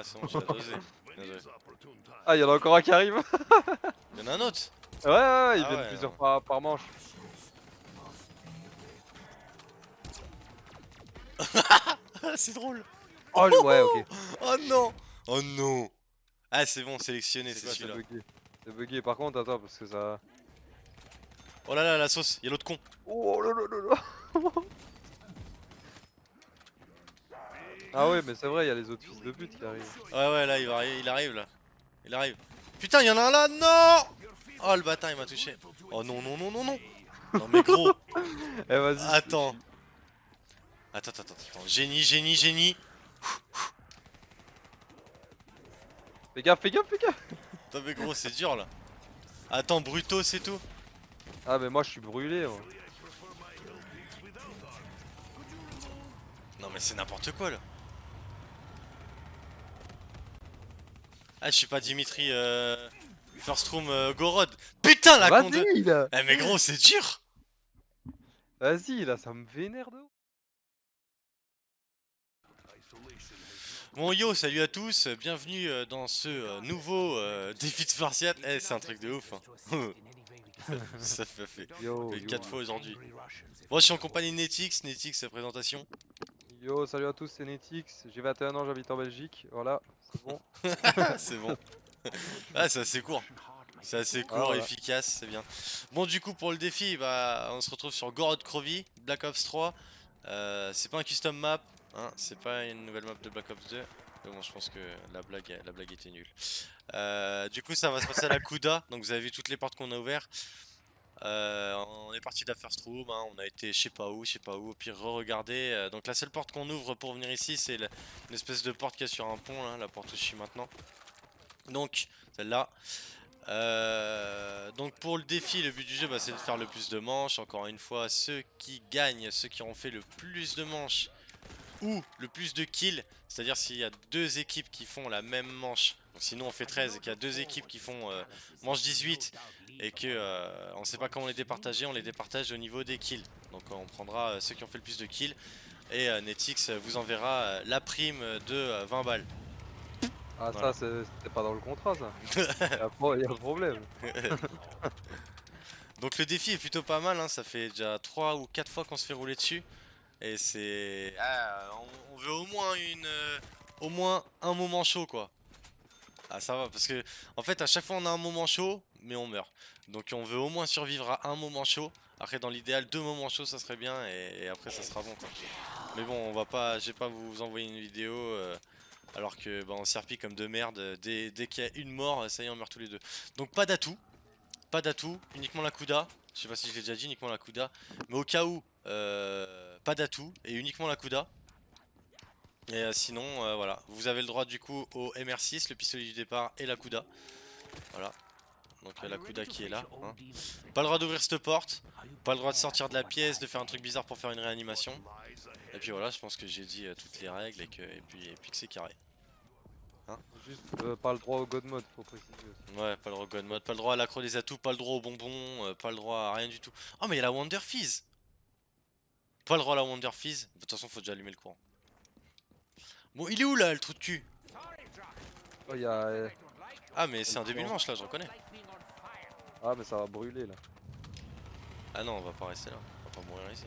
Ah c'est bon, j'ai dosé. Ah, il y en a encore un qui arrive Ouais, Il y en a un autre ouais, ouais, ils Ah viennent ouais, plusieurs par, par manche. C'est drôle Oh, ouais, ok. Oh non Oh non Ah c'est bon, sélectionné, c'est Ouais, C'est celui-là. bugué? C'est bugué, par contre, attends, parce que ça. Oh là là, la sauce, y'a l'autre con. Oh là là là là Ah ouais, mais c'est vrai, il y a les autres fils de pute qui arrivent. Ouais ouais, là il, va, il arrive là. Il arrive. Putain, y'en a un là, non Oh le bâtard, il m'a touché. Oh non, non, non, non, non Non mais gros Eh, vas-y. Attends. Attends, attends, attends. Génie, génie, génie. Fais gaffe, fais gaffe, fais gaffe Attends mais gros, c'est dur là. Attends, Bruto, c'est tout. Ah, mais moi je suis brûlé. Non mais c'est n'importe quoi là. Ah, je suis pas Dimitri euh... First Room euh, Gorod. Putain la con de... Là Eh mais gros, c'est dur Vas-y là, ça me vénère de ouf. Bon yo, salut à tous, bienvenue euh, dans ce euh, nouveau euh, défi de Spartiate. Eh, c'est un truc de ouf. Hein. Ça fait fait. Yo, fait yo. 4 fois aujourd'hui. Bon, je suis en compagnie de Netix, Netix présentation. Yo, salut à tous, c'est Netix. J'ai 21 ans, j'habite en Belgique. Voilà, c'est bon. c'est bon. Ah, c'est assez court. C'est assez court, Ah, voilà. efficace, c'est bien. Bon, du coup, pour le défi, bah, on se retrouve sur Gorod Krovi, Black Ops 3. Euh, c'est pas un custom map, hein, c'est pas une nouvelle map de Black Ops 2. Mais bon, je pense que la blague, la blague était nulle. Euh, du coup, ça va se passer à la Kuda. Donc, vous avez vu toutes les portes qu'on a ouvertes. Euh, on est parti de la first room, hein, on a été je sais pas où, je sais pas où, au pire re-regardez. Euh, donc la seule porte qu'on ouvre pour venir ici, c'est la- une espèce de porte qui est sur un pont, la porte où je suis maintenant. Donc, celle-là. Euh, donc pour le défi, le but du jeu, bah, c'est de faire le plus de manches. Encore une fois, ceux qui gagnent, ceux qui ont fait le plus de manches ou le plus de kills, c'est-à-dire s'il y a deux équipes qui font la même manche, donc sinon on fait 13 et qu'il y a deux équipes qui font euh, manche 18 et que euh, on sait pas comment les départager, on les départage au niveau des kills. Donc on prendra euh, ceux qui ont fait le plus de kills et euh, Netix euh, vous enverra la prime de euh, 20 balles. Ah, Voilà. ça, c'est- c'était pas dans le contrat ça. Pro- y a un problème. Donc le défi est plutôt pas mal, hein, ça fait déjà 3 ou 4 fois qu'on se fait rouler dessus. Et c'est... Ah, on, veut au moins une... au moins un moment chaud quoi. Ah ça va, parce que en fait à chaque fois on a un moment chaud, mais on meurt. Donc on veut au moins survivre à un moment chaud. Après dans l'idéal deux moments chauds ça serait bien et, après ça sera bon quoi. Mais bon on va pas, je vais pas vous envoyer une vidéo euh, alors que bah, on serpille comme de merde. Dès, dès qu'il y a une mort, ça y est on meurt tous les deux. Donc pas d'atout. Pas d'atout, uniquement la Kuda. Je sais pas si je l'ai déjà dit, uniquement la Kuda. Mais au cas où, euh, pas d'atout et uniquement la Kuda. Et euh, sinon, euh, voilà. Vous avez le droit du coup au MR6, le pistolet du départ et la Kuda. Voilà. Donc euh, la Kuda qui est là. hein. Pas le droit d'ouvrir cette porte. Pas le droit de sortir de la pièce, de faire un truc bizarre pour faire une réanimation. Et puis voilà, je pense que j'ai dit euh, toutes les règles et, que, et, puis, et puis que c'est carré. Juste euh, pas le droit au God mode, faut préciser. Ouais, pas le droit au God mode, pas le droit à l'accro des atouts, pas le droit aux bonbons, euh, pas le droit à rien du tout. Oh, mais il y a la Wonder Fizz Pas le droit à la Wonder Fizz. De toute façon, faut déjà allumer le courant. Bon, il est où là, le trou de cul? Oh, y a. euh, Ah, mais c'est un début de manche là, je reconnais. Ah, mais ça va brûler là. Ah non, on va pas rester là, on va pas mourir ici.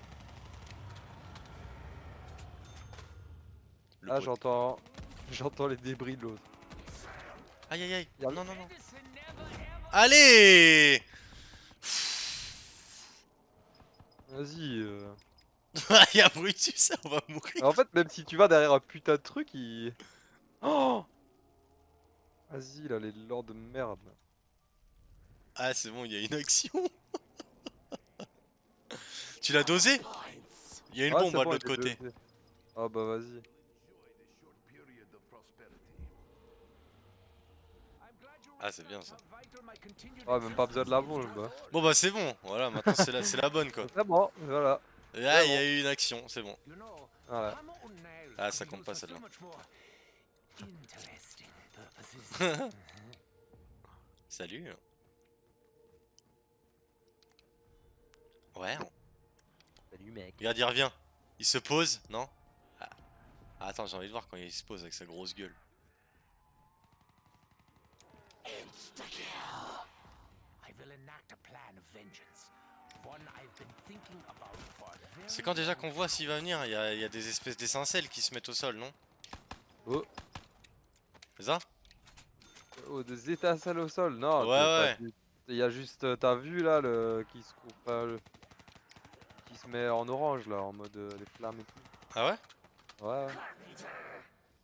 Le Ah, pot- j'entends. J'entends les débris de l'autre. Aïe aïe aïe, Y'a- non non non. Allez Vas-y. euh. Il y a Brutus, on va mourir. En fait, même si tu vas derrière un putain de truc, il. Oh Vas-y, là, les lords de merde. Ah, c'est bon, il y a une action. tu l'as dosé? Il y a une Ah, bombe moi, bon, de l'autre côté. dosé. Ah, bah vas-y. Ah, c'est bien ça. Ah, même pas besoin de la bombe. bah. Bon bah c'est bon, voilà, maintenant c'est la, c'est la bonne quoi. C'est bon, voilà. Là il y a eu une action, c'est bon. Voilà. Ah, ça compte pas, celle-là. Salut. Ouais. Salut, mec. Regarde, il revient. Il se pose, non? Ah. Ah, Attends, j'ai envie de voir quand il se pose avec sa grosse gueule. C'est quand déjà qu'on voit s'il va venir Il y, a- il y a des espèces d'étincelles qui se mettent au sol, non Oh. C'est ça Oh, des étincelles au sol, non. Ouais, ouais. t'as- Il y a juste, euh, t'as vu là, le qui se coupe, le- qui se met en orange là, en mode euh, les flammes et tout. Ah ouais Ouais.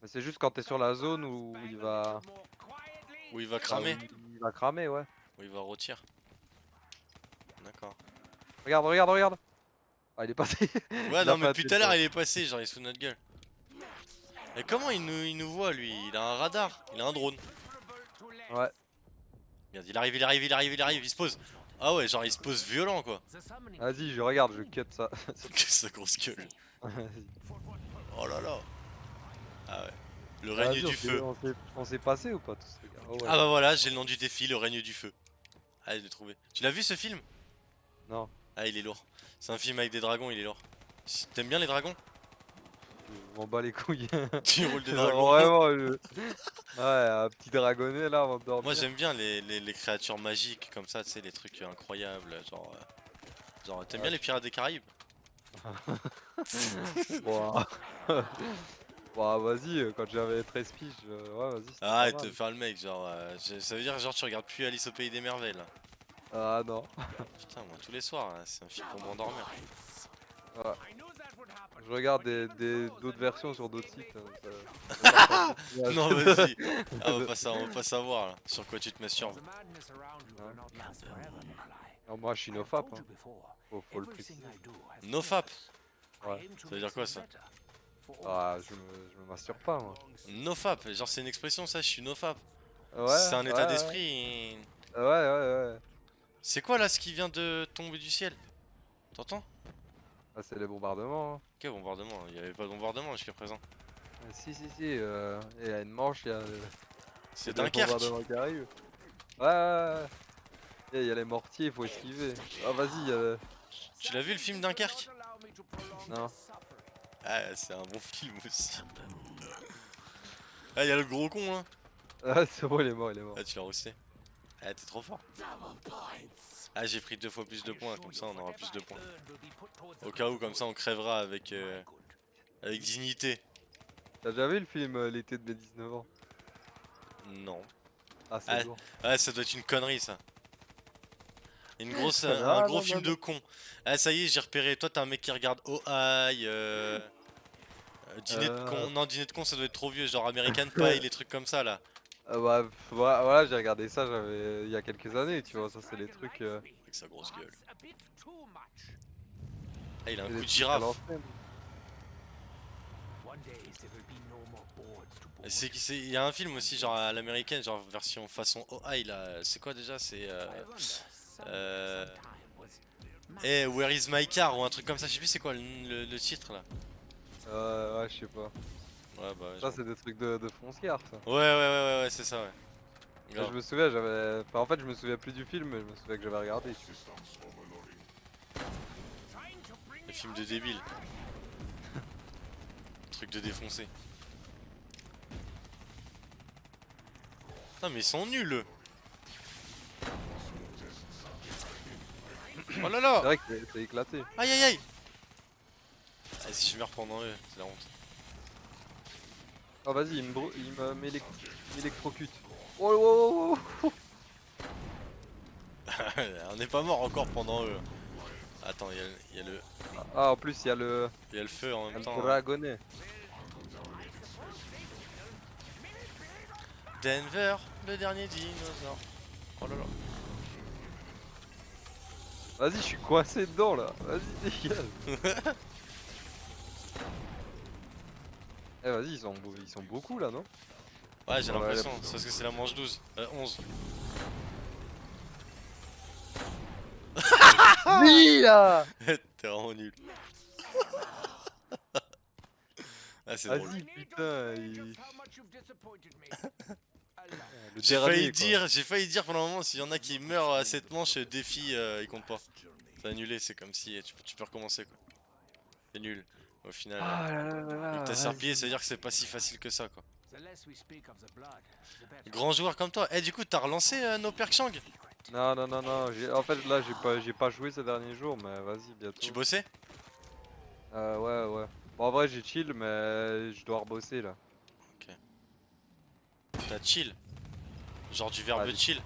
Mais c'est juste quand t'es sur la zone où il va, Où il va cramer où il va cramer, ouais. Où il va rôtir D'accord. Regarde, regarde, regarde. Ah, il est passé. Ouais, non, mais depuis de tout à l'heure, il est passé, genre il est sous notre gueule. Et comment il nous, il nous voit lui? Il a un radar, il a un drone. Ouais. Regarde, il arrive, il arrive, il arrive, il arrive, il se pose. Ah ouais, genre il se pose violent quoi. Vas-y, je regarde, je cut ça. sa grosse gueule. Oh là là. Ah ouais. Le règne Vas-y, on du feu. On s'est- passé ou pas tous gars? Oh, ouais. Ah bah voilà, j'ai le nom du défi, le règne du feu. Allez, je l'ai trouvé. Tu l'as vu ce film? Non. Ah, il est lourd. C'est un film avec des dragons, il est lourd. T'aimes bien les dragons? M'en bats les couilles. Tu roules des dragons Vraiment, je- ouais, un petit dragonnet là avant de dormir. Moi j'aime bien les, les- les créatures magiques comme ça, tu sais, les trucs incroyables. Genre, euh, genre t'aimes bien les pirates des Caraïbes? Bon, vas-y, quand j'avais 13 piges, euh, ouais, vas-y. de mal. faire le mec, genre, euh, ça veut dire genre tu regardes plus Alice au pays des merveilles. Ah non. Putain, moi tous les soirs, hein, c'est un film pour m'endormir. Je regarde des des- d'autres versions sur d'autres sites. hein, ça- non, vas-y, ah, on, va pas sa- on va pas savoir là, sur quoi tu te masturbes. Non, moi je suis nofap. Hein. Faut, faut le préciser. Nofap, Ouais. ça veut dire quoi ça? Ah, je me, je me masturbe pas moi. Nofap, genre c'est une expression ça, je suis nofap. Ouais, c'est un ouais, état ouais. d'esprit. Ouais, ouais, ouais. C'est quoi là ce qui vient de tomber du ciel T'entends Ah, c'est les bombardements. Hein. Quel bombardement Il y avait pas de bombardement jusqu'à présent. Ah, Si, si, si. euh, Il y a une manche, il y a. C'est il a Dunkerque qui arrivent. Ouais. Et Il y a les mortiers, il faut esquiver. Ah, vas-y. euh, Tu l'as vu le film Dunkerque Non. Ah, c'est un bon film aussi. Ah, y a le gros con hein Ah, c'est bon, il est mort, il est mort. Ah, tu l'as roasté. Ah, t'es trop fort. Ah, j'ai pris deux fois plus de points, comme ça on aura plus de points. Au cas où, comme ça on crèvera avec, euh, avec dignité. T'as déjà vu le film euh, L'été de mes 19 ans? Non. Ah, c'est Ah, bon. Ah, ça doit être une connerie ça. Une grosse, euh, Ah, un gros non, film non. de con. Ah, ça y est, j'ai repéré. Toi, t'es un mec qui regarde Oh Aïe. Euh... euh, Dîner de Euh. con. Non, dîner de con, ça doit être trop vieux. Genre American Pie, les trucs comme ça là. Ah, bah, voilà, voilà, j'ai regardé ça j'avais il y a quelques années, tu vois. Ça, c'est les trucs. euh, Avec sa grosse gueule. Ah, il a un coup de girafe. C'est Il y a un film aussi, genre à l'américaine, genre version façon Oh Aïe là. C'est quoi déjà? C'est. Euh... euh, Eh, Where is my car Ou un truc comme ça. Je sais plus c'est quoi le, le- le titre là. Euh, ouais, je sais pas. Ouais, bah. Ça, c'est des trucs de, de foncière, ça. Ouais, ouais, ouais, ouais, ouais, c'est ça, ouais. Grave. Je me souviens, j'avais. Enfin, en fait, je me souviens plus du film, mais je me souviens que j'avais regardé. Le film de débile. Truc de défoncé. Putain mais ils sont nuls. Oh là C'est là vrai que c'est c'est éclaté. Aïe aïe aïe ah, Si je meurs pendant eux, c'est la honte. Oh, vas-y, il me, m'électrocute. Oh, oh, oh, oh. On n'est pas mort encore pendant eux. Attends, il y, a le- il y a le- Ah, en plus, il y a le, il y a le feu en même le temps. hein. dragonnet. Denver, le dernier dinosaure. Oh là là. Vas-y, je suis coincé dedans là. Vas-y, dégage. Eh, vas-y, ils sont, beau- ils sont beaucoup là, non? Ouais, j'ai l'impression, c'est parce que c'est la manche 12. Euh, 11. Oui là T'es vraiment nul. ah, c'est drôle. Vas-y, putain. il- J'ai failli dire, j'ai failli dire pendant un moment s'il y en a qui meurent à cette manche, défi, euh, il compte pas. C'est annulé, c'est comme si tu, peux- tu peux recommencer quoi. C'est nul. Au final, Ah là là là là, euh, t'as serpillé, ça veut dire que c'est pas si facile que ça quoi. Grand joueur comme toi. Eh, du coup, t'as relancé euh, No Perk Chang? Non, non, non, non. j'ai- En fait, là, j'ai pas, j'ai pas joué ces derniers jours, mais vas-y, bientôt. Tu bossais? Euh, ouais, ouais. Bon, en vrai, j'ai chill, mais je dois rebosser là. T'as chill? Genre du verbe chill.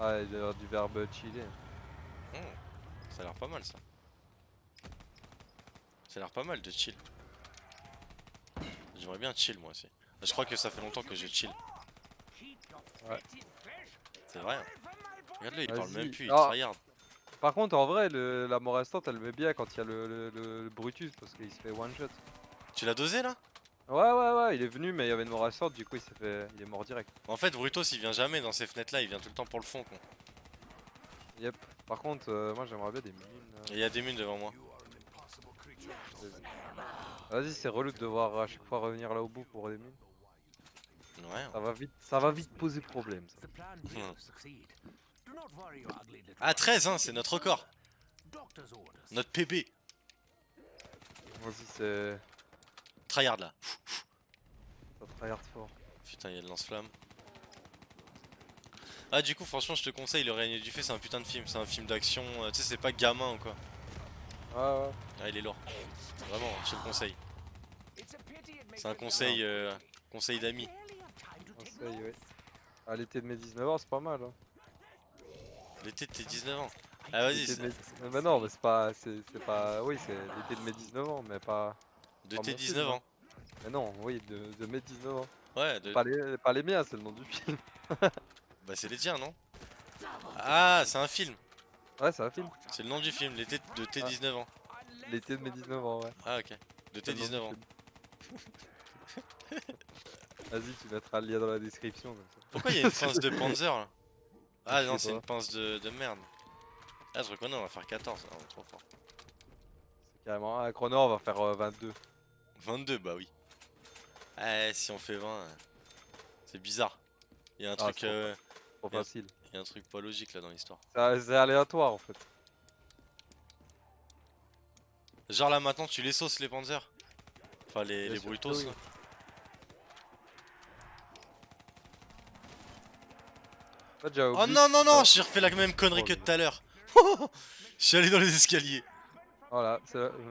Ah, il y a du verbe chiller. Hmm, Ça a l'air pas mal ça. Ça a l'air pas mal de chill. J'aimerais bien chill moi aussi. Je crois que ça fait longtemps que je chill. Ouais. C'est vrai. hein. Regarde-le, il parle même plus, il Ah. tryhard. Par contre, en vrai, le, la mort restante, elle met bien quand il y a le, le- le- le Brutus parce qu'il se fait one shot. Tu l'as dosé là? Ouais, ouais, ouais, il est venu, mais il y avait une mort restante, du coup, il s'est fait, il est mort direct. En fait, Brutos il vient jamais dans ces fenêtres là, il vient tout le temps pour le fond. Con. Yep. Par contre, euh, moi, j'aimerais bien des mines. Et il y a des mines devant moi. Vas-y, c'est relou de devoir à chaque fois revenir là au bout pour des mines. Ouais. Ça va vite, ça va vite poser problème. Ça. Ah 13 hein, c'est notre record. Notre PB. Vas-y, c'est, Tryhard là. ça tryhard fort. Putain, il y a le lance-flamme. Ah, du coup, franchement, je te conseille, Le Règne du Fait, c'est un putain de film. C'est un film d'action. euh, tu sais, c'est pas gamin ou quoi. Ouais, ouais. Ah, il est lourd. Vraiment, je le conseille. C'est un conseil, euh, conseil d'amis. Conseil, ouais. À l'été de mes 19 ans, c'est pas mal. Hein. L'été de tes 19 ans. Ah, vas-y, mes- bah non, mais c'est pas, c'est pas, oui, c'est l'été de mes 19 ans, mais pas. de pas tes mon 19 film, ans. Mais non, oui, de, de mes 19 ans. Ouais, de... Pas les, pas les miens, c'est le nom du film. bah, c'est les tiens, non? Ah, c'est un film. Ouais, c'est un film. C'est le nom du film, l'été de tes Ah. 19 ans. L'été de mes 19 ans, ouais. Ah, ok. De tes C'est le nom du 19 ans. Vas-y, tu mettras le lien dans la description. Comme ça. Pourquoi il y a une pince de Panzer là Ah non, c'est une pince de, de merde. Ah, je reconnais, on va faire 14. Ah, on est trop fort. C'est carrément. Un chrono, on va faire euh, 22. 22, bah oui. Ah, si on fait 20, euh, c'est bizarre. Il y a un Ah, truc, trop euh, Trop facile. Il y a un truc pas logique là dans l'histoire. C'est aléatoire en fait. Genre là maintenant, tu les sauces les Panzers Enfin, les, les Brutos oui. Oh non, non, non, Ah. j'ai refait la même connerie Oh, que tout à l'heure. Je suis allé dans les escaliers. Voilà,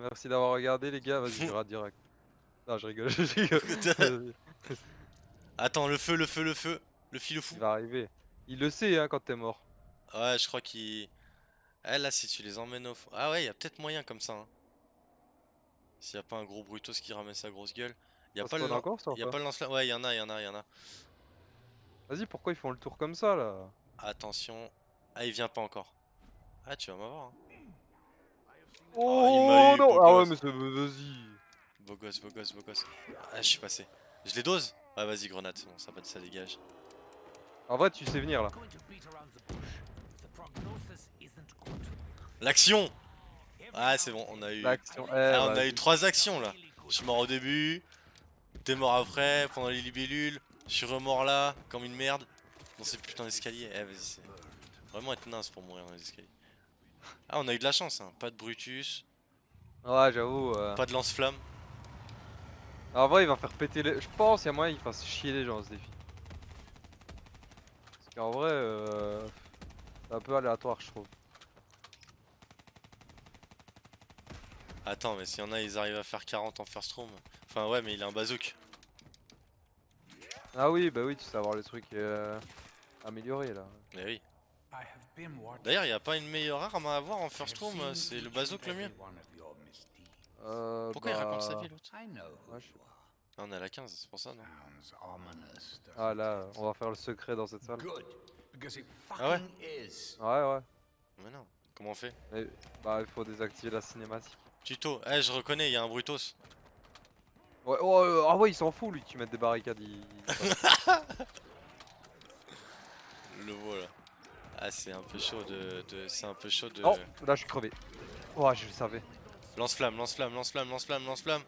merci d'avoir regardé les gars, vas-y, je rate direct. Non, je rigole, je rigole. Attends, le feu, le feu, le feu. Le fil fou. Il va arriver. Il le sait hein, quand t'es mort. Ouais, je crois qu'il. Ah là, si tu les emmènes au fond. Ah ouais, y a peut-être moyen comme ça. Hein. S'il y a pas un gros Brutos qui ramène sa grosse gueule. Y a Ça pas le. encore ça Y a pas le lance Ouais, y en a, y en a, y en a. Vas-y, pourquoi ils font le tour comme ça là? Attention. Ah, il vient pas encore. Ah, tu vas m'avoir. Hein. Oh, il eu, non beau Ah ouais, mais c'est... Vas-y Beau gosse, beau gosse, beau gosse. Ah, je suis passé. Je les dose? Ah, vas-y, grenade, c'est bon, ça, ça dégage. En vrai, tu sais venir là. L'action Ah, c'est bon, on a eu. Eh, Ah, on a vas-y. eu trois actions là. Je suis mort au début, t'es mort après, pendant les libellules, je suis remort là, comme une merde, dans ces putains d'escaliers. Eh, vas-y, c'est vraiment être naze pour mourir dans les escaliers. Ah, on a eu de la chance, hein. pas de Brutus, Ouais, j'avoue. euh, pas de lance-flamme. En vrai, il va faire péter les. Je pense, il y a moyen qu'il fasse chier les gens ce défi. Qu'en vrai, euh... c'est un peu aléatoire, je trouve. Attends, mais s'il y en a, ils arrivent à faire 40 en first room. Enfin, ouais, mais il a un bazook. Ah oui, bah oui, tu sais avoir les trucs euh, améliorés là. Mais oui. D'ailleurs, y a pas une meilleure arme à avoir en first room, c'est le bazook le mieux. Euh, Pourquoi il raconte sa bah, vie l'autre Ah, on est à la 15, c'est pour ça, non Ah là, on va faire le secret dans cette salle. Ah ouais Ouais, ouais. Mais non, comment on fait Bah, il faut désactiver la cinématique. Tuto, eh, je reconnais, il y a un Brutos. Ouais, oh, euh, ah ouais, il s'en fout lui, tu mets des barricades. Il... Le voilà. Ah, c'est un peu chaud de. de- c'est un peu chaud de. Oh, là je suis crevé. Oh, je le savais. Lance-flamme, lance-flamme, lance-flamme, lance-flamme, lance-flamme.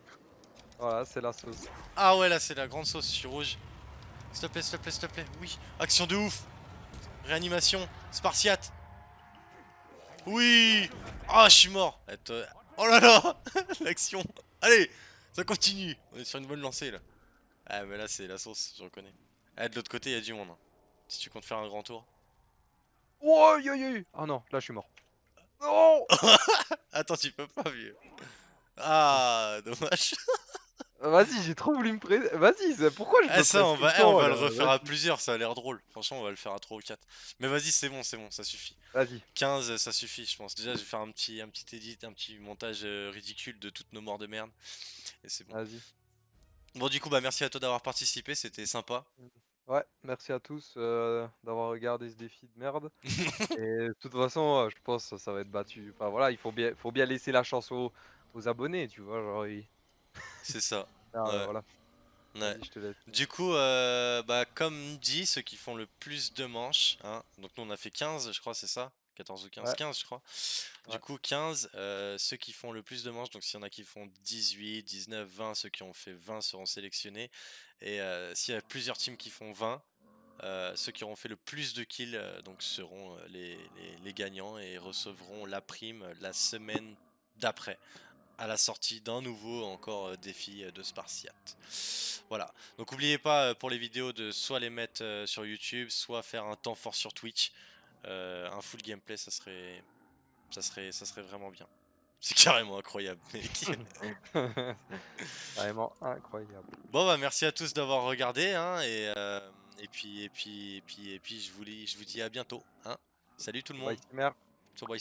Voilà, c'est la sauce. Ah ouais, là, c'est la grande sauce, je suis rouge. S'il te plaît, s'il te plaît, s'il te plaît. Oui, action de ouf. Réanimation, spartiate. Oui. Ah, je suis mort. Oh là là, l'action. Allez, ça continue. On est sur une bonne lancée là. Ah mais là c'est la sauce, je reconnais. Ah de l'autre côté il y a du monde. hein. Si tu comptes faire un grand tour. Oh. Ah non, là je suis mort. Non Attends tu peux pas vieux. Ah dommage. Vas-y, j'ai trop voulu me pré... Vas-y, pourquoi je Ah ça on va, eh, on va le refaire à plusieurs, ça a l'air drôle. Franchement on va le faire à 3 ou 4. Mais vas-y c'est bon, c'est bon, ça suffit. Vas-y. 15 ça suffit je pense. Déjà je vais faire un petit, un petit edit, un petit montage euh, ridicule de toutes nos morts de merde. Et c'est bon. Vas-y. Bon du coup bah merci à toi d'avoir participé, c'était sympa. Ouais, merci à tous euh, d'avoir regardé ce défi de merde. Et de toute façon, euh, je pense que ça va être battu. Enfin voilà, il faut bien, faut bien laisser la chance aux, aux abonnés, tu vois. Genre, ils- C'est ça. Ah, Ouais. voilà. Ouais. Du coup, euh, bah, comme dit, ceux qui font le plus de manches, hein, donc nous on a fait 15, je crois, c'est ça? 14 ou 15 Ouais. 15, je crois. Du coup, 15, euh, ceux qui font le plus de manches, donc s'il y en a qui font 18, 19, 20, ceux qui ont fait 20 seront sélectionnés. Et euh, s'il y a plusieurs teams qui font 20, euh, ceux qui auront fait le plus de kills donc seront les, les- les gagnants et recevront la prime la semaine d'après à la sortie d'un nouveau encore euh, défi euh, de Spartiate. Voilà. Donc n'oubliez pas euh, pour les vidéos de soit les mettre sur YouTube, soit faire un temps fort sur Twitch. Euh, un full gameplay, ça serait, ça serait, ça serait vraiment bien. C'est carrément incroyable, mec. Vraiment incroyable. bon bah merci à tous d'avoir regardé, hein, et, euh, et puis et puis et puis et puis je vous dis, je vous dis à bientôt, hein. Salut tout le monde. Sur Boy.